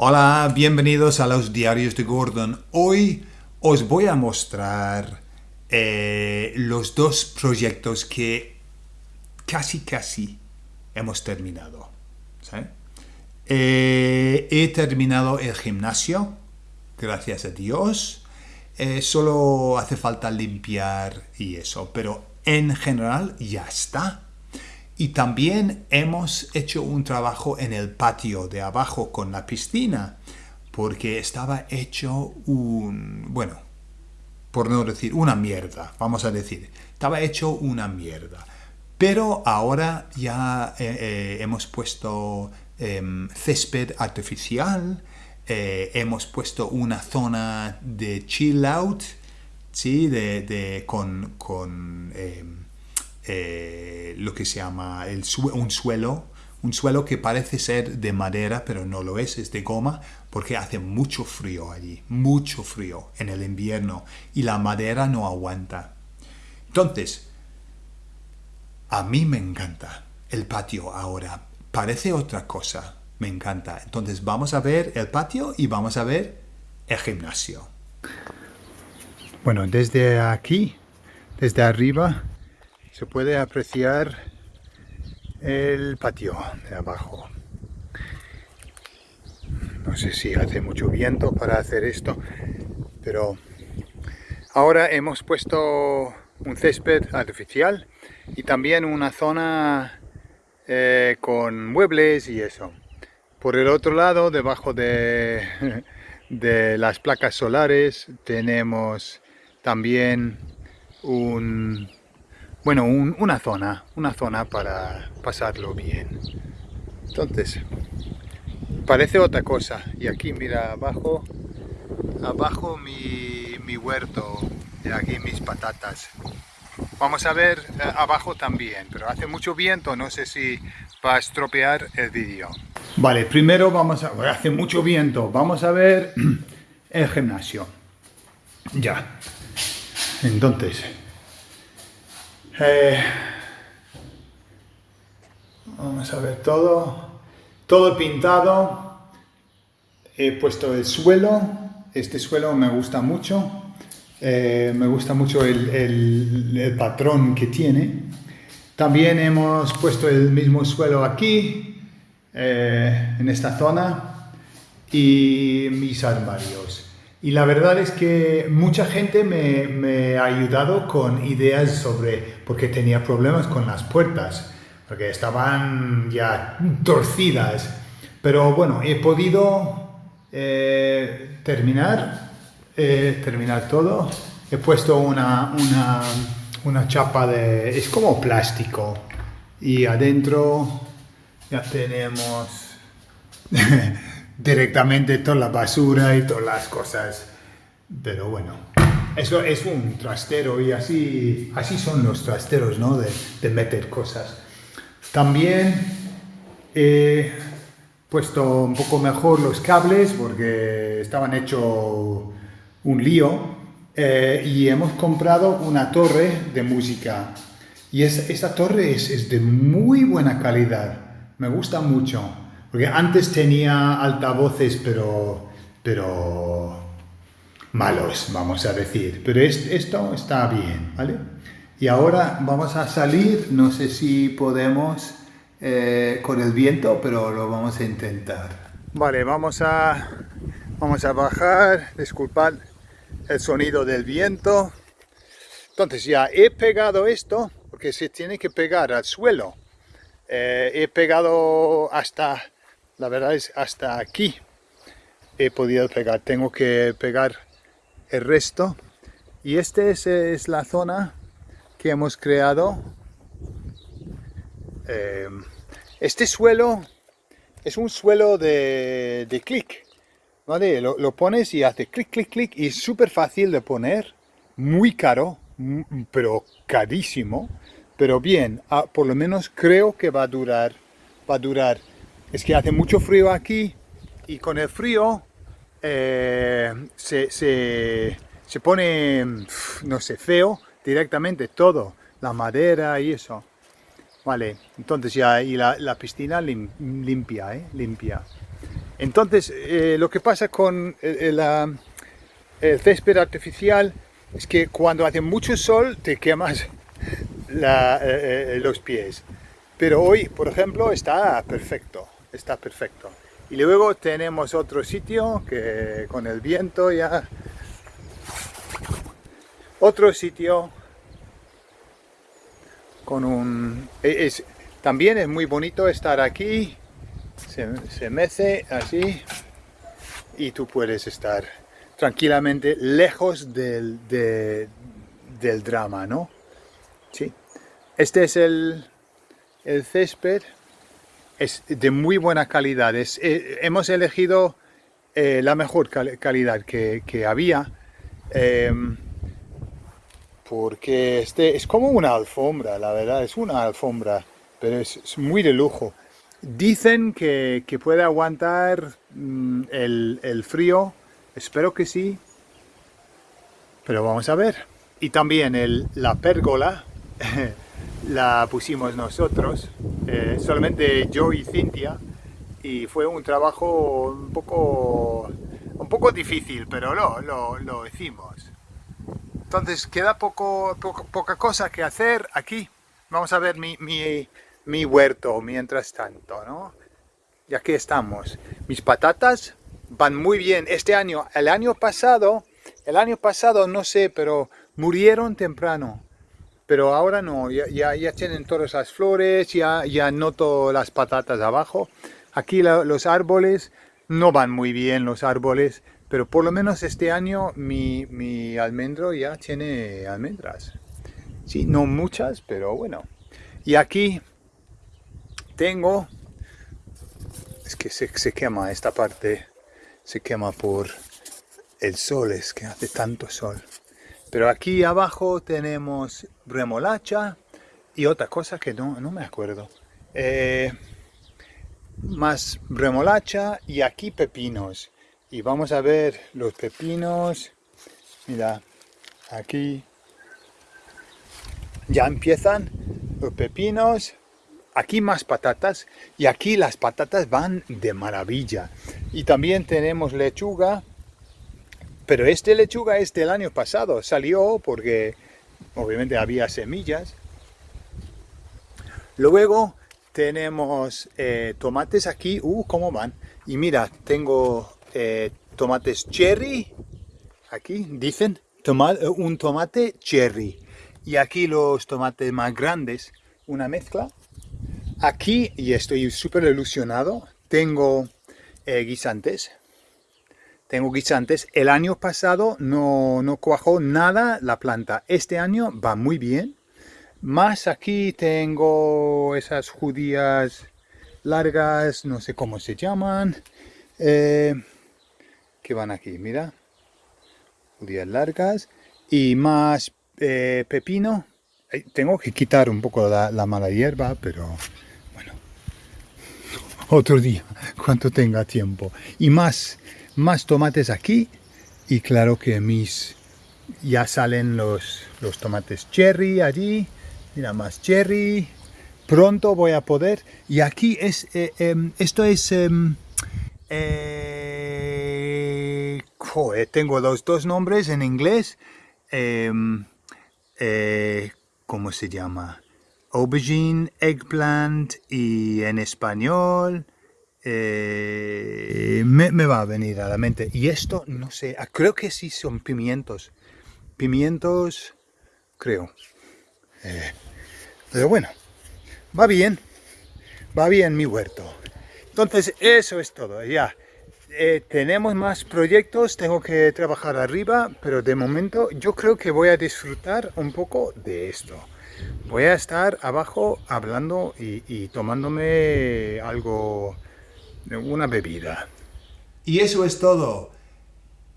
Hola, bienvenidos a los diarios de Gordon. Hoy os voy a mostrar eh, los dos proyectos que casi casi hemos terminado. Eh, he terminado el gimnasio, gracias a Dios. Eh, solo hace falta limpiar y eso, pero en general ya está. Y también hemos hecho un trabajo en el patio de abajo con la piscina, porque estaba hecho un, bueno, por no decir una mierda, vamos a decir, estaba hecho una mierda. Pero ahora ya eh, eh, hemos puesto em, césped artificial, eh, hemos puesto una zona de chill out, ¿sí? de, con, con em, eh, lo que se llama un suelo, un suelo que parece ser de madera, pero no lo es, es de goma, porque hace mucho frío allí, mucho frío en el invierno, y la madera no aguanta. Entonces, a mí me encanta el patio ahora, parece otra cosa, me encanta. Entonces vamos a ver el patio y vamos a ver el gimnasio. Bueno, desde aquí, desde arriba, se puede apreciar el patio de abajo. No sé si hace mucho viento para hacer esto, pero ahora hemos puesto un césped artificial y también una zona eh, con muebles y eso. Por el otro lado, debajo de, de las placas solares, tenemos también un bueno, una zona, una zona para pasarlo bien. Entonces, parece otra cosa. Y aquí, mira, abajo, abajo mi, huerto, y aquí mis patatas. Vamos a ver eh, abajo también, pero hace mucho viento, no sé si va a estropear el vídeo. Vale, primero vamos a... hace mucho viento, vamos a ver el gimnasio. Ya. Entonces, eh, vamos a ver todo. Todo pintado. He puesto el suelo. Este suelo me gusta mucho. Eh, me gusta mucho el, patrón que tiene. También hemos puesto el mismo suelo aquí, eh, en esta zona, y mis armarios. Y la verdad es que mucha gente me, ha ayudado con ideas sobre, porque tenía problemas con las puertas, porque estaban ya torcidas. Pero bueno, he podido eh, terminar, eh, terminar todo. He puesto una, una, una chapa de... es como plástico. Y adentro ya tenemos... directamente toda la basura y todas las cosas. Pero bueno, eso es un trastero y así, así son los trasteros, ¿no? De, meter cosas. También he puesto un poco mejor los cables porque estaban hecho un lío eh, y hemos comprado una torre de música y es, esta torre es de muy buena calidad, me gusta mucho. Porque antes tenía altavoces, pero, pero malos, vamos a decir. Pero esto está bien, ¿vale? Y ahora vamos a salir, no sé si podemos eh, con el viento, pero lo vamos a intentar. Vale, vamos a, vamos a bajar, disculpad el sonido del viento. Entonces ya he pegado esto, porque se tiene que pegar al suelo. Eh, he pegado hasta la verdad es hasta aquí he podido pegar, tengo que pegar el resto. Y esta es, la zona que hemos creado. Eh, este suelo es un suelo de, de clic ¿vale? Lo, lo, pones y hace clic, clic, clic y es súper fácil de poner. Muy caro, pero carísimo. Pero bien, ah, por lo menos creo que va a durar va a durar es que hace mucho frío aquí y con el frío eh, se, se, pone, no sé, feo directamente todo, la madera y eso. Vale, entonces ya, y la, piscina limpia, ¿eh? limpia. Entonces, eh, lo que pasa con el, el, césped artificial es que cuando hace mucho sol te quemas los pies. Pero hoy, por ejemplo, está perfecto, está perfecto. Y luego tenemos otro sitio que con el viento ya... Otro sitio con un... E, es, también es muy bonito estar aquí, se, se mece así y tú puedes estar tranquilamente lejos del, del drama, ¿no? Sí. Este es el, el césped es de muy buena calidad. Es, eh, hemos elegido eh, la mejor calidad que, había. Em, porque este es como una alfombra, la verdad, es una alfombra, pero es, muy de lujo. Dicen que, puede aguantar mm, el, el frío, espero que sí, pero vamos a ver. Y también el, la pérgola, la pusimos nosotros, eh, solamente yo y Cintia, y fue un trabajo un poco, un poco difícil, pero lo, lo, lo hicimos. Entonces queda poco, poca cosa que hacer aquí. Vamos a ver mi, mi, mi huerto mientras tanto, ¿no? Y aquí estamos. Mis patatas van muy bien este año. El año pasado, el año pasado no sé, pero murieron temprano pero ahora no, ya, ya, tienen todas las flores, ya, ya noto las patatas abajo. Aquí los árboles no van muy bien los árboles, pero por lo menos este año mi, mi almendro ya tiene almendras. Sí, no muchas, pero bueno. Y aquí tengo, es que se, se quema esta parte, se quema por el sol, es que hace tanto sol. Pero aquí abajo tenemos remolacha y otra cosa que no, me acuerdo. Eh, más remolacha y aquí pepinos. Y vamos a ver los pepinos. Mira, aquí ya empiezan los pepinos. Aquí más patatas y aquí las patatas van de maravilla. Y también tenemos lechuga pero este lechuga es del año pasado, salió porque obviamente había semillas. Luego tenemos eh, tomates aquí, uh, cómo van. Y mira, tengo eh, tomates cherry, aquí dicen, tomate, eh, un tomate cherry. Y aquí los tomates más grandes, una mezcla. Aquí, y estoy súper ilusionado, tengo guisantes, tengo guisantes. El año pasado no, no cuajó nada la planta. Este año va muy bien. Más aquí tengo esas judías largas, no sé cómo se llaman. Eh, que van aquí, mira. Judías largas. Y más eh, pepino. Tengo que quitar un poco la, la mala hierba, pero bueno. Otro día, cuando tenga tiempo. Y más más tomates aquí y claro que mis ya salen los, los tomates cherry allí. Mira más cherry. Pronto voy a poder. Y aquí es eh, em, esto es em, eh, tengo los dos nombres en inglés. Em, eh, ¿cómo se llama? aubergine, eggplant y en español eh, me, va a venir a la mente. Y esto, no sé, ah, creo que sí son pimientos. Pimientos, creo. Eh, pero bueno, va bien. Va bien mi huerto. Entonces, eso es todo, ya. Eh, tenemos más proyectos, tengo que trabajar arriba, pero de momento yo creo que voy a disfrutar un poco de esto. Voy a estar abajo hablando y tomándome algo una bebida. Y eso es todo.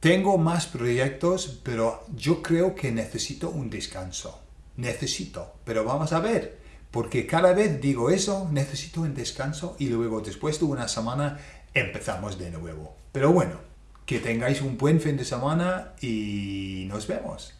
Tengo más proyectos, pero yo creo que necesito un descanso. Necesito, pero vamos a ver. Porque cada vez digo eso, necesito un descanso y luego después de una semana empezamos de nuevo. Pero bueno, que tengáis un buen fin de semana y nos vemos.